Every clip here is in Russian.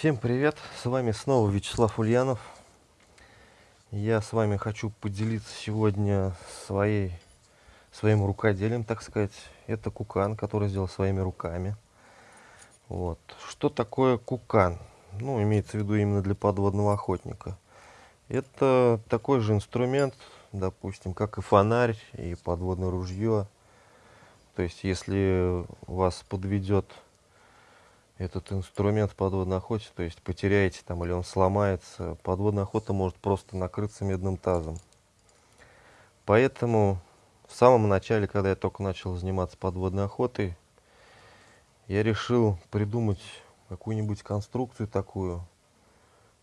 Всем привет! С вами снова Вячеслав Ульянов. Я с вами хочу поделиться сегодня своей, своим рукоделием, так сказать. Это кукан, который сделал своими руками. Вот. Что такое кукан? Ну, имеется в виду именно для подводного охотника. Это такой же инструмент, допустим, как и фонарь, и подводное ружье. То есть, если вас подведет этот инструмент подводной охоты, то есть потеряете там или он сломается, подводная охота может просто накрыться медным тазом. Поэтому в самом начале, когда я только начал заниматься подводной охотой, я решил придумать какую-нибудь конструкцию такую,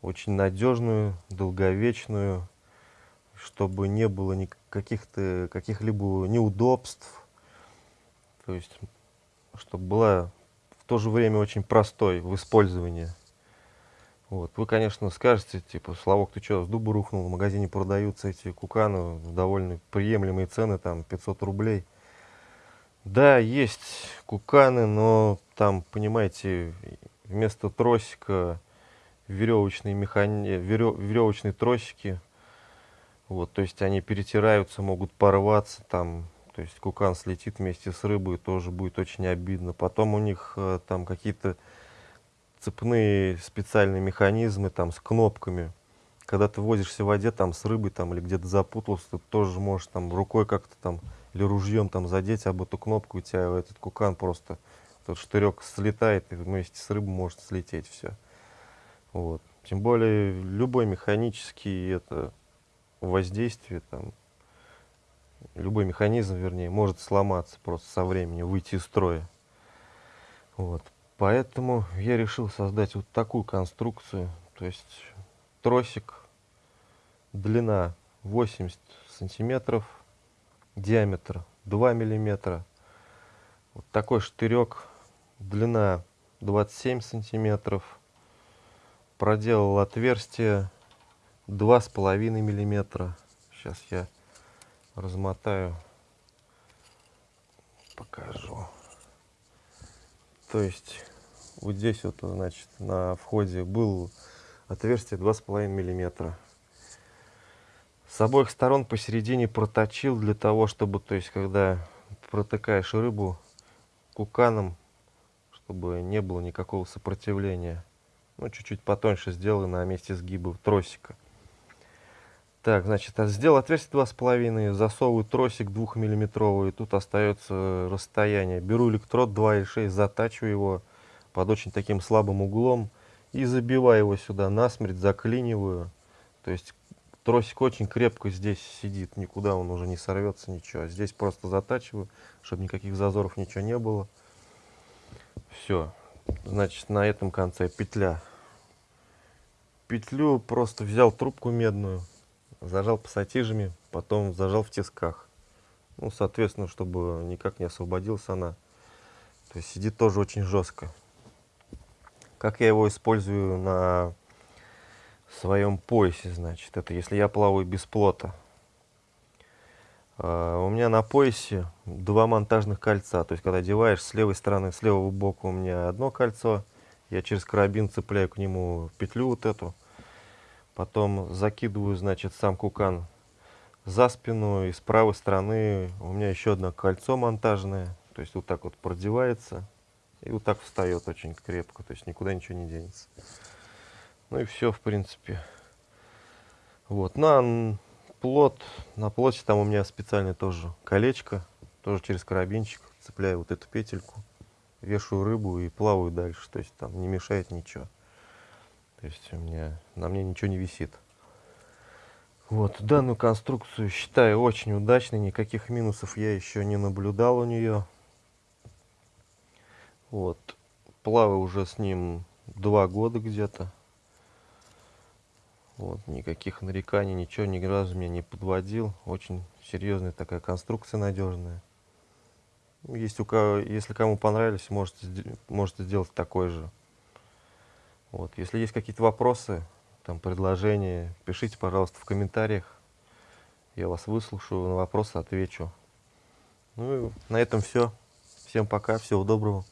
очень надежную, долговечную, чтобы не было никаких-то каких-либо неудобств, то есть чтобы была то же время очень простой в использовании. Вот. Вы, конечно, скажете, типа, Славок, ты что, с дуба рухнул? В магазине продаются эти куканы, довольно приемлемые цены, там 500 рублей. Да, есть куканы, но там, понимаете, вместо тросика веревочные, механи... веревочные тросики. Вот, то есть они перетираются, могут порваться, там то есть кукан слетит вместе с рыбой, тоже будет очень обидно. Потом у них э, там какие-то цепные специальные механизмы там с кнопками. Когда ты возишься в воде там с рыбой там или где-то запутался, ты тоже можешь там рукой как-то там или ружьем там задеть об эту кнопку, у тебя этот кукан просто, тот штырек слетает и вместе с рыбой может слететь все. Вот. Тем более любой механический это воздействие там любой механизм, вернее, может сломаться просто со временем, выйти из строя. Вот. Поэтому я решил создать вот такую конструкцию. То есть тросик, длина 80 сантиметров, диаметр 2 миллиметра. Вот такой штырек, длина 27 сантиметров. Проделал отверстие 2,5 миллиметра. Сейчас я размотаю, покажу. То есть вот здесь вот, значит, на входе был отверстие 2,5 миллиметра. С обоих сторон посередине проточил для того, чтобы, то есть, когда протыкаешь рыбу куканом, чтобы не было никакого сопротивления. Ну, чуть-чуть потоньше сделаю на месте сгиба тросика. Так, значит, сделал отверстие два с половиной, засовываю тросик двухмиллиметровый, тут остается расстояние. Беру электрод 2,6, затачиваю его под очень таким слабым углом и забиваю его сюда насмерть, заклиниваю. То есть тросик очень крепко здесь сидит, никуда он уже не сорвется, ничего. Здесь просто затачиваю, чтобы никаких зазоров ничего не было. Все, значит, на этом конце петля. Петлю просто взял трубку медную, зажал пассатижами, потом зажал в тисках. Ну, соответственно, чтобы никак не освободилась она. То есть сидит тоже очень жестко. Как я его использую на своем поясе, значит, это если я плаваю без плота. Uh, у меня на поясе два монтажных кольца, то есть когда одеваешь с левой стороны, с левого бока у меня одно кольцо, я через карабин цепляю к нему петлю вот эту, Потом закидываю, значит, сам кукан за спину. И с правой стороны у меня еще одно кольцо монтажное. То есть вот так вот продевается. И вот так встает очень крепко. То есть никуда ничего не денется. Ну и все, в принципе. Вот. На плот, на плоте там у меня специальное тоже колечко. Тоже через карабинчик. Цепляю вот эту петельку. Вешаю рыбу и плаваю дальше. То есть там не мешает ничего. То есть у меня, на мне ничего не висит. Вот, данную конструкцию считаю очень удачной, никаких минусов я еще не наблюдал у нее. Вот, плаваю уже с ним два года где-то. Вот, никаких нареканий, ничего ни разу меня не подводил. Очень серьезная такая конструкция, надежная. Есть у кого, если кому понравились, можете, можете сделать такой же. Вот. Если есть какие-то вопросы, там, предложения, пишите, пожалуйста, в комментариях. Я вас выслушаю, на вопросы отвечу. Ну и на этом все. Всем пока, всего доброго.